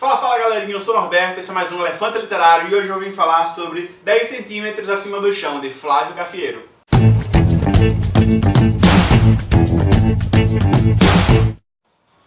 Fala, fala galerinha, eu sou o Norberto, esse é mais um Elefante Literário e hoje eu vim falar sobre 10 centímetros acima do chão, de Flávio Cafieiro.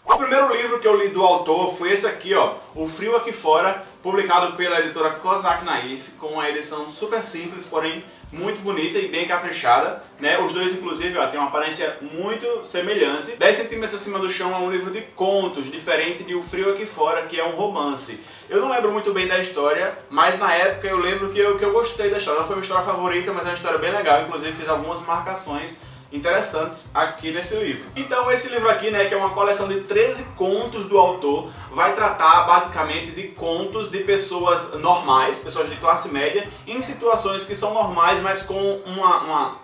O primeiro livro que eu li do autor foi esse aqui, ó, O Frio Aqui Fora, publicado pela editora Kozak Naif, com uma edição super simples, porém muito bonita e bem caprichada, né? Os dois, inclusive, ó, têm uma aparência muito semelhante. 10 centímetros acima do chão é um livro de contos, diferente de O Frio Aqui Fora, que é um romance. Eu não lembro muito bem da história, mas na época eu lembro que eu, que eu gostei da história. Não foi uma história favorita, mas é uma história bem legal. Inclusive fiz algumas marcações interessantes aqui nesse livro. Então esse livro aqui, né, que é uma coleção de 13 contos do autor, vai tratar basicamente de contos de pessoas normais, pessoas de classe média, em situações que são normais, mas com uma, uma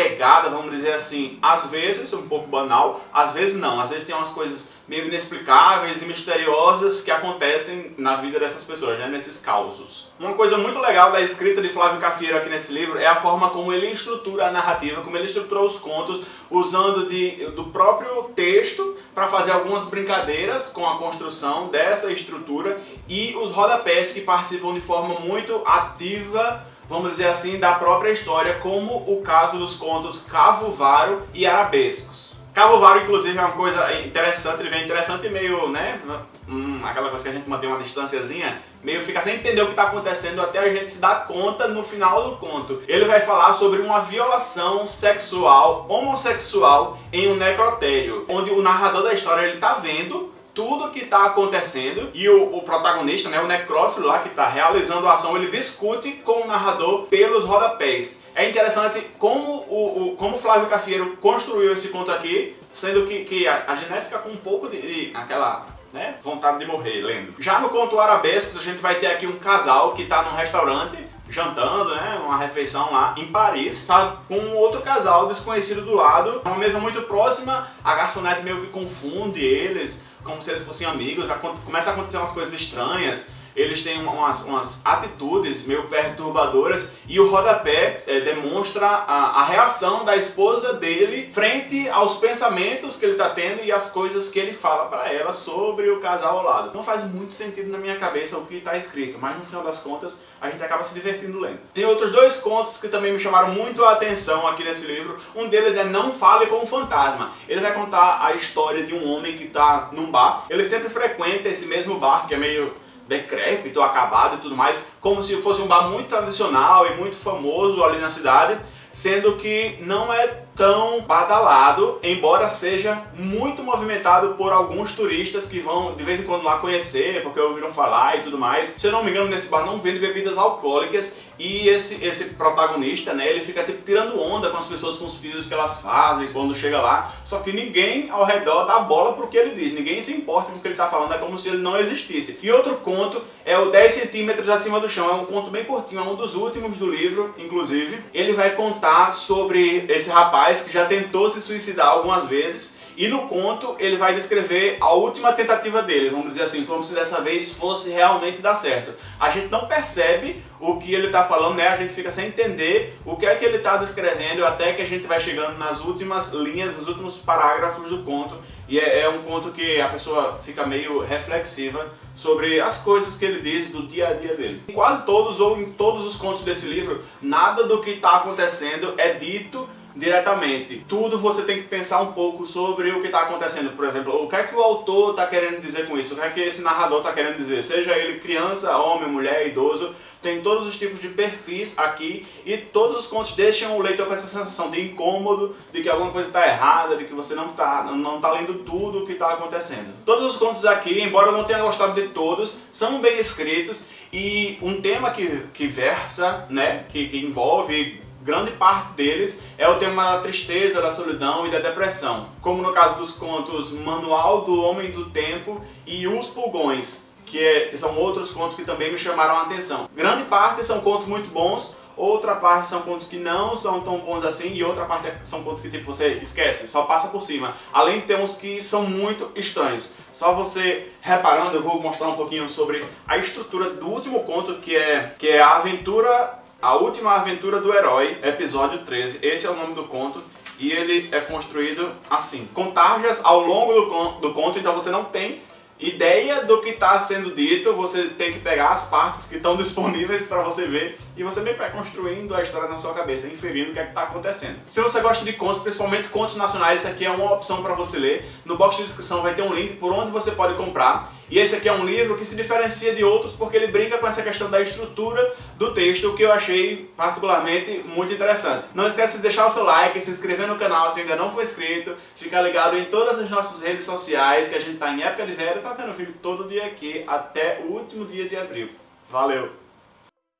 pegada, vamos dizer assim, às vezes um pouco banal, às vezes não. Às vezes tem umas coisas meio inexplicáveis e misteriosas que acontecem na vida dessas pessoas, né, nesses causos. Uma coisa muito legal da escrita de Flávio Cafiero aqui nesse livro é a forma como ele estrutura a narrativa, como ele estruturou os contos, usando de, do próprio texto para fazer algumas brincadeiras com a construção dessa estrutura e os rodapés que participam de forma muito ativa vamos dizer assim, da própria história, como o caso dos contos Cavovaro e Arabescos. Cavovaro, inclusive, é uma coisa interessante, ele vem interessante e meio, né, hum, aquela coisa que a gente mantém uma distanciazinha, meio fica sem entender o que está acontecendo até a gente se dar conta no final do conto. Ele vai falar sobre uma violação sexual homossexual em um necrotério, onde o narrador da história ele está vendo tudo que está acontecendo e o, o, protagonista, né, o necrófilo lá que está realizando a ação, ele discute com o narrador pelos rodapés. É interessante como o, o como Flávio Cafieiro construiu esse conto aqui, sendo que, que a, a Gené fica com um pouco de, de aquela né, vontade de morrer lendo. Já no conto Arabescos a gente vai ter aqui um casal que está num restaurante jantando, né, uma refeição lá em Paris, tá com um outro casal desconhecido do lado, uma mesa muito próxima, a garçonete meio que confunde eles, como se eles fossem amigos, começa a acontecer umas coisas estranhas, eles têm umas, umas atitudes meio perturbadoras e o rodapé é, demonstra a, a, reação da esposa dele frente aos pensamentos que ele está tendo e as coisas que ele fala para ela sobre o casal ao lado. Não faz muito sentido na minha cabeça o que está escrito, mas no final das contas a gente acaba se divertindo lendo. Tem outros dois contos que também me chamaram muito a atenção aqui nesse livro. Um deles é Não Fale com o Fantasma. Ele vai contar a história de um homem que está num bar. Ele sempre frequenta esse mesmo bar, que é meio decrépito, acabado e tudo mais, como se fosse um bar muito tradicional e muito famoso ali na cidade, sendo que não é tão badalado, embora seja muito movimentado por alguns turistas que vão de vez em quando lá conhecer, porque ouviram falar e tudo mais. Se eu não me engano, nesse bar não vende bebidas alcoólicas e esse, esse protagonista, né, ele fica tipo tirando onda com as pessoas, com os filhos que elas fazem quando chega lá, só que ninguém ao redor dá bola pro que ele diz, ninguém se importa com o que ele tá falando, é como se ele não existisse. E outro conto é o 10 centímetros acima do chão, é um conto bem curtinho, é um dos últimos do livro, inclusive. Ele vai contar sobre esse rapaz que já tentou se suicidar algumas vezes e no conto ele vai descrever a última tentativa dele, vamos dizer assim, como se dessa vez fosse realmente dar certo. A gente não percebe o que ele está falando, né? A gente fica sem entender o que é que ele está descrevendo até que a gente vai chegando nas últimas linhas, nos últimos parágrafos do conto. E é, é um conto que a pessoa fica meio reflexiva sobre as coisas que ele diz do dia a dia dele. Em quase todos ou em todos os contos desse livro, nada do que está acontecendo é dito diretamente. Tudo você tem que pensar um pouco sobre o que está acontecendo. Por exemplo, o que é que o autor está querendo dizer com isso? O que é que esse narrador está querendo dizer? Seja ele criança, homem, mulher, idoso, tem todos os tipos de perfis aqui e todos os contos deixam o leitor com essa sensação de incômodo, de que alguma coisa está errada, de que você não está não tá lendo tudo o que está acontecendo. Todos os contos aqui, embora eu não tenha gostado de todos, são bem escritos e um tema que, que versa, né, que, que envolve grande parte deles é o tema da tristeza, da solidão e da depressão, como no caso dos contos Manual do Homem do Tempo e Os Pulgões, que, é, que são outros contos que também me chamaram a atenção. Grande parte são contos muito bons, outra parte são contos que não são tão bons assim e outra parte são contos que tipo, você esquece, só passa por cima. Além de ter uns que são muito estranhos. Só você reparando, eu vou mostrar um pouquinho sobre a estrutura do último conto, que é, que é a aventura a Última Aventura do Herói, episódio 13. Esse é o nome do conto e ele é construído assim, com tarjas ao longo do, do conto, então você não tem ideia do que está sendo dito, você tem que pegar as partes que estão disponíveis para você ver e você meio vai construindo a história na sua cabeça, inferindo o que é está acontecendo. Se você gosta de contos, principalmente contos nacionais, esse aqui é uma opção para você ler. No box de descrição vai ter um link por onde você pode comprar. E esse aqui é um livro que se diferencia de outros porque ele brinca com essa questão da estrutura do texto, que eu achei particularmente muito interessante. Não esqueça de deixar o seu like, se inscrever no canal se ainda não for inscrito, ficar ligado em todas as nossas redes sociais, que a gente está em época de velho, tá tendo vídeo todo dia aqui, até o último dia de abril. Valeu!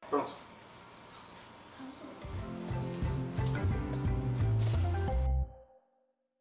Pronto.